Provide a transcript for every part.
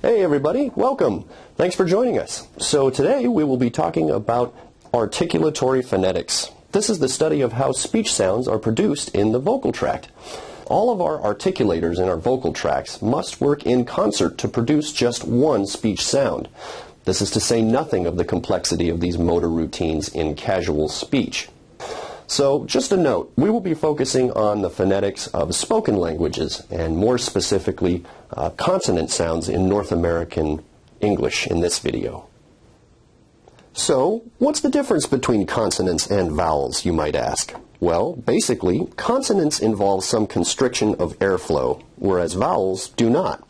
Hey everybody, welcome. Thanks for joining us. So today we will be talking about articulatory phonetics. This is the study of how speech sounds are produced in the vocal tract. All of our articulators in our vocal tracts must work in concert to produce just one speech sound. This is to say nothing of the complexity of these motor routines in casual speech. So just a note, we will be focusing on the phonetics of spoken languages and more specifically uh, consonant sounds in North American English in this video. So, what's the difference between consonants and vowels, you might ask? Well, basically, consonants involve some constriction of airflow, whereas vowels do not.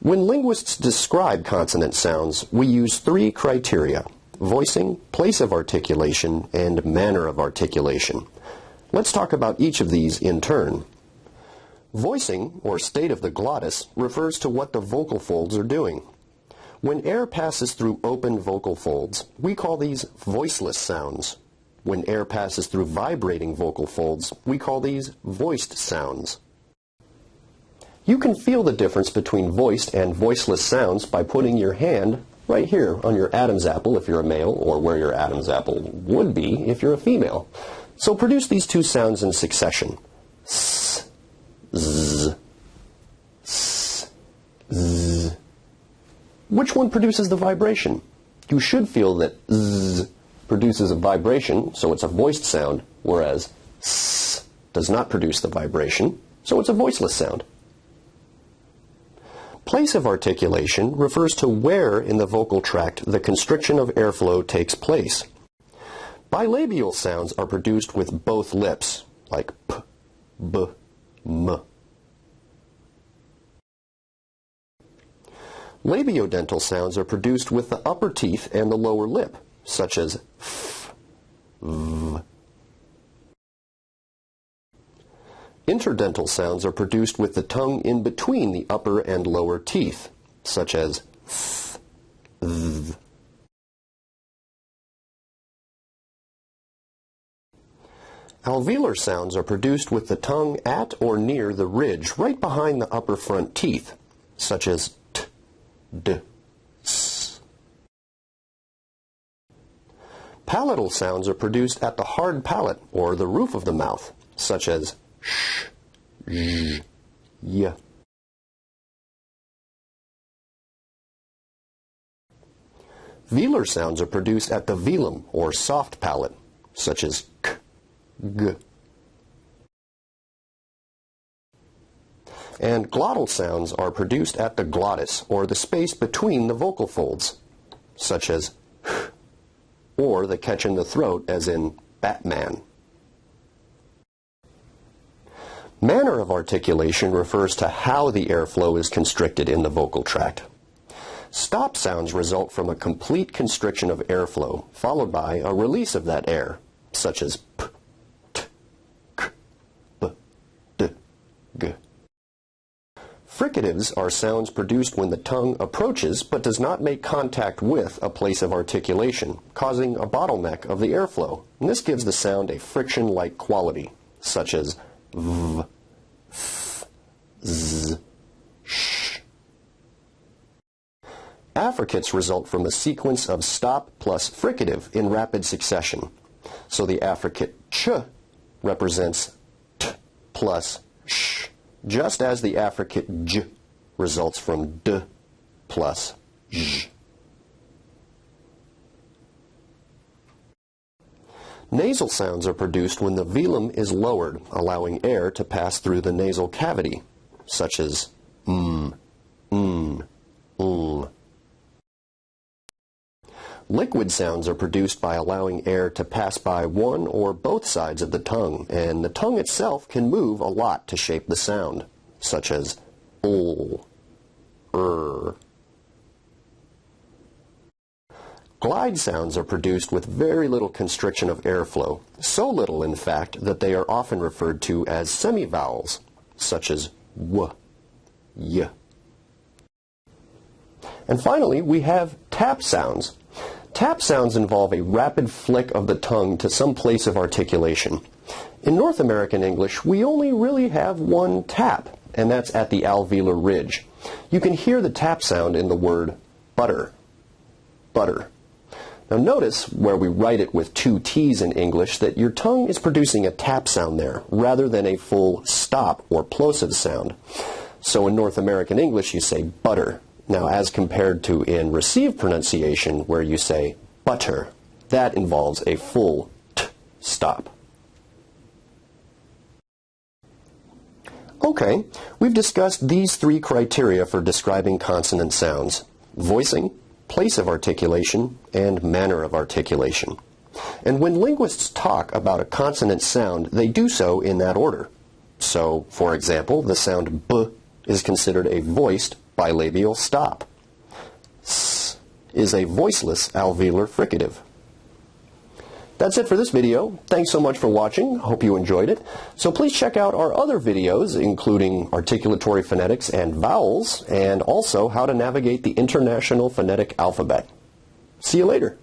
When linguists describe consonant sounds, we use three criteria voicing, place of articulation, and manner of articulation. Let's talk about each of these in turn. Voicing, or state of the glottis, refers to what the vocal folds are doing. When air passes through open vocal folds, we call these voiceless sounds. When air passes through vibrating vocal folds, we call these voiced sounds. You can feel the difference between voiced and voiceless sounds by putting your hand right here on your Adam's apple if you're a male, or where your Adam's apple would be if you're a female. So produce these two sounds in succession. S, z, s, z. Which one produces the vibration? You should feel that z produces a vibration, so it's a voiced sound, whereas s does not produce the vibration, so it's a voiceless sound. Place of articulation refers to where in the vocal tract the constriction of airflow takes place. Bilabial sounds are produced with both lips, like p, b, m. Labiodental sounds are produced with the upper teeth and the lower lip, such as f, v, Interdental sounds are produced with the tongue in between the upper and lower teeth, such as th, th. Alveolar sounds are produced with the tongue at or near the ridge right behind the upper front teeth, such as t, d, s. Palatal sounds are produced at the hard palate or the roof of the mouth, such as sh, zh, y. Velar sounds are produced at the velum or soft palate, such as k, g. And glottal sounds are produced at the glottis, or the space between the vocal folds, such as h, or the catch in the throat, as in Batman. Manner of articulation refers to how the airflow is constricted in the vocal tract. Stop sounds result from a complete constriction of airflow, followed by a release of that air, such as p, t, k, b, d, g. Fricatives are sounds produced when the tongue approaches but does not make contact with a place of articulation, causing a bottleneck of the airflow. And this gives the sound a friction-like quality, such as sh. Affricates result from a sequence of stop plus fricative in rapid succession. So the affricate ch represents t plus sh, just as the affricate j results from d plus j. Nasal sounds are produced when the velum is lowered, allowing air to pass through the nasal cavity, such as mm, mm, mm. Liquid sounds are produced by allowing air to pass by one or both sides of the tongue, and the tongue itself can move a lot to shape the sound, such as l, er, Glide sounds are produced with very little constriction of airflow, so little, in fact, that they are often referred to as semivowels, such as w, y. And finally, we have tap sounds. Tap sounds involve a rapid flick of the tongue to some place of articulation. In North American English, we only really have one tap, and that's at the alveolar ridge. You can hear the tap sound in the word butter. Butter. Now notice where we write it with two T's in English that your tongue is producing a tap sound there rather than a full stop or plosive sound. So in North American English you say butter. Now as compared to in received pronunciation where you say butter, that involves a full t stop. Okay, we've discussed these three criteria for describing consonant sounds. Voicing, place of articulation, and manner of articulation. And when linguists talk about a consonant sound, they do so in that order. So, for example, the sound b is considered a voiced bilabial stop. S is a voiceless alveolar fricative. That's it for this video. Thanks so much for watching. Hope you enjoyed it. So please check out our other videos, including articulatory phonetics and vowels, and also how to navigate the International Phonetic Alphabet. See you later.